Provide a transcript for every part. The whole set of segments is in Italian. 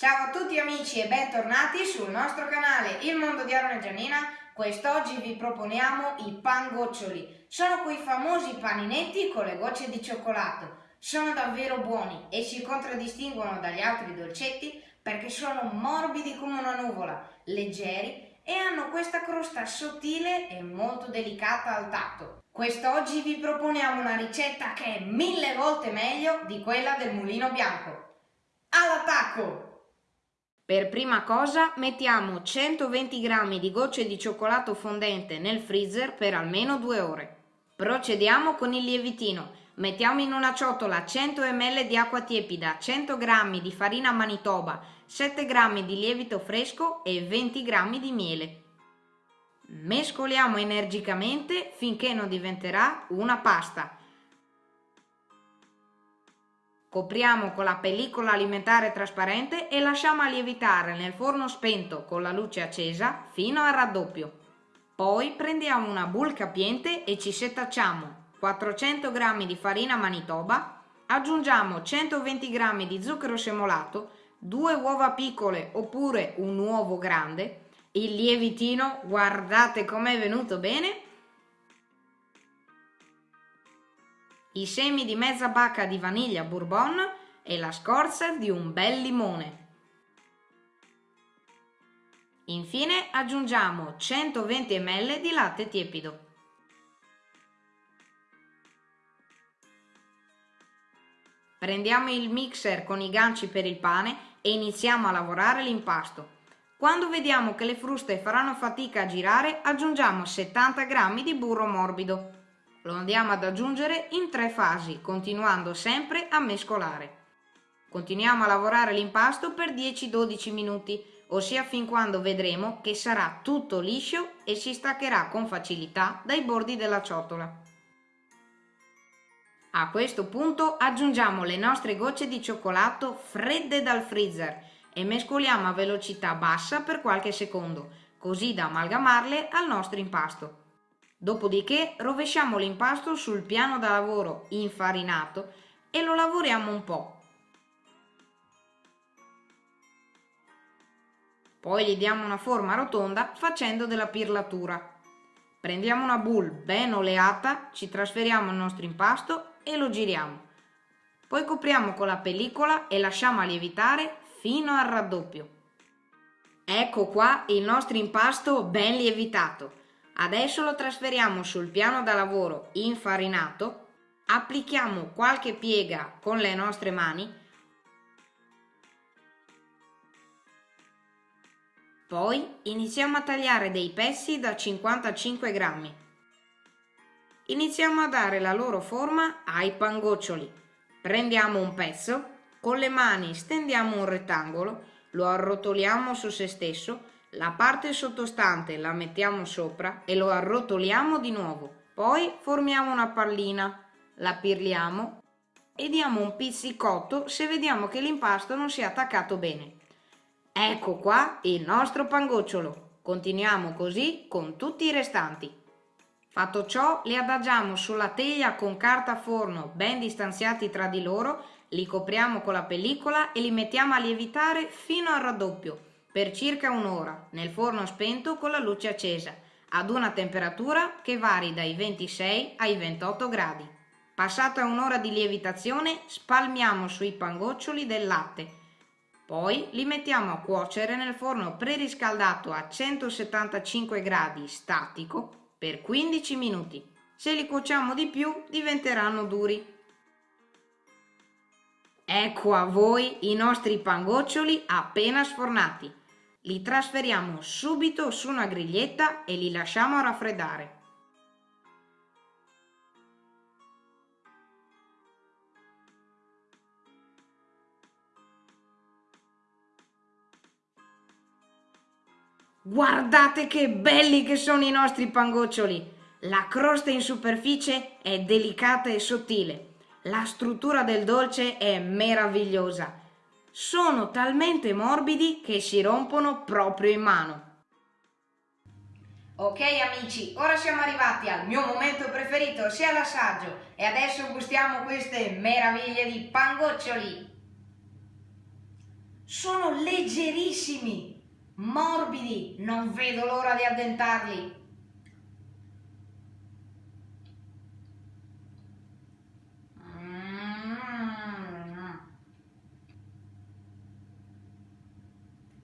Ciao a tutti amici e bentornati sul nostro canale Il Mondo di Aaron e Giannina. Quest'oggi vi proponiamo i pangoccioli. Sono quei famosi paninetti con le gocce di cioccolato. Sono davvero buoni e si contraddistinguono dagli altri dolcetti perché sono morbidi come una nuvola, leggeri e hanno questa crosta sottile e molto delicata al tatto. Quest'oggi vi proponiamo una ricetta che è mille volte meglio di quella del mulino bianco. All'attacco! Per prima cosa mettiamo 120 g di gocce di cioccolato fondente nel freezer per almeno 2 ore. Procediamo con il lievitino. Mettiamo in una ciotola 100 ml di acqua tiepida, 100 g di farina manitoba, 7 g di lievito fresco e 20 g di miele. Mescoliamo energicamente finché non diventerà una pasta. Copriamo con la pellicola alimentare trasparente e lasciamo lievitare nel forno spento con la luce accesa fino al raddoppio. Poi prendiamo una bowl capiente e ci setacciamo 400 g di farina manitoba, aggiungiamo 120 g di zucchero semolato, due uova piccole oppure un uovo grande, il lievitino, guardate com'è venuto bene, i semi di mezza bacca di vaniglia bourbon e la scorza di un bel limone. Infine aggiungiamo 120 ml di latte tiepido. Prendiamo il mixer con i ganci per il pane e iniziamo a lavorare l'impasto. Quando vediamo che le fruste faranno fatica a girare, aggiungiamo 70 g di burro morbido. Lo andiamo ad aggiungere in tre fasi, continuando sempre a mescolare. Continuiamo a lavorare l'impasto per 10-12 minuti, ossia fin quando vedremo che sarà tutto liscio e si staccherà con facilità dai bordi della ciotola. A questo punto aggiungiamo le nostre gocce di cioccolato fredde dal freezer e mescoliamo a velocità bassa per qualche secondo, così da amalgamarle al nostro impasto. Dopodiché rovesciamo l'impasto sul piano da lavoro infarinato e lo lavoriamo un po'. Poi gli diamo una forma rotonda facendo della pirlatura. Prendiamo una boule ben oleata, ci trasferiamo il nostro impasto e lo giriamo. Poi copriamo con la pellicola e lasciamo lievitare fino al raddoppio. Ecco qua il nostro impasto ben lievitato. Adesso lo trasferiamo sul piano da lavoro infarinato, applichiamo qualche piega con le nostre mani, poi iniziamo a tagliare dei pezzi da 55 grammi. Iniziamo a dare la loro forma ai pangoccioli. Prendiamo un pezzo con le mani stendiamo un rettangolo, lo arrotoliamo su se stesso, la parte sottostante la mettiamo sopra e lo arrotoliamo di nuovo. Poi formiamo una pallina, la pirliamo e diamo un pizzicotto se vediamo che l'impasto non si è attaccato bene. Ecco qua il nostro pangocciolo. Continuiamo così con tutti i restanti. Fatto ciò, li adagiamo sulla teglia con carta forno ben distanziati tra di loro li copriamo con la pellicola e li mettiamo a lievitare fino al raddoppio per circa un'ora nel forno spento con la luce accesa ad una temperatura che vari dai 26 ai 28 gradi. Passata un'ora di lievitazione spalmiamo sui pangoccioli del latte. Poi li mettiamo a cuocere nel forno preriscaldato a 175 gradi statico per 15 minuti. Se li cuociamo di più diventeranno duri. Ecco a voi i nostri pangoccioli appena sfornati. Li trasferiamo subito su una griglietta e li lasciamo raffreddare. Guardate che belli che sono i nostri pangoccioli! La crosta in superficie è delicata e sottile la struttura del dolce è meravigliosa. Sono talmente morbidi che si rompono proprio in mano. Ok amici, ora siamo arrivati al mio momento preferito, sia l'assaggio, e adesso gustiamo queste meraviglie di pangoccioli. Sono leggerissimi, morbidi, non vedo l'ora di addentarli.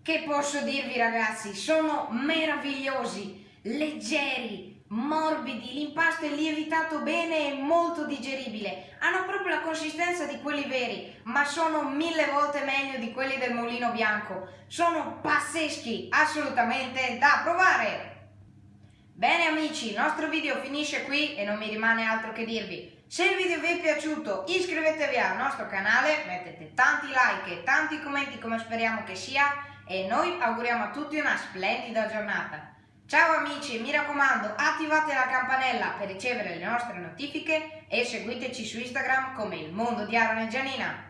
Che posso dirvi ragazzi, sono meravigliosi, leggeri, morbidi, l'impasto è lievitato bene e molto digeribile, hanno proprio la consistenza di quelli veri, ma sono mille volte meglio di quelli del mulino bianco, sono pazzeschi, assolutamente da provare! Bene amici, il nostro video finisce qui e non mi rimane altro che dirvi. Se il video vi è piaciuto iscrivetevi al nostro canale, mettete tanti like e tanti commenti come speriamo che sia e noi auguriamo a tutti una splendida giornata. Ciao amici, mi raccomando attivate la campanella per ricevere le nostre notifiche e seguiteci su Instagram come il mondo di Aaron e Gianina.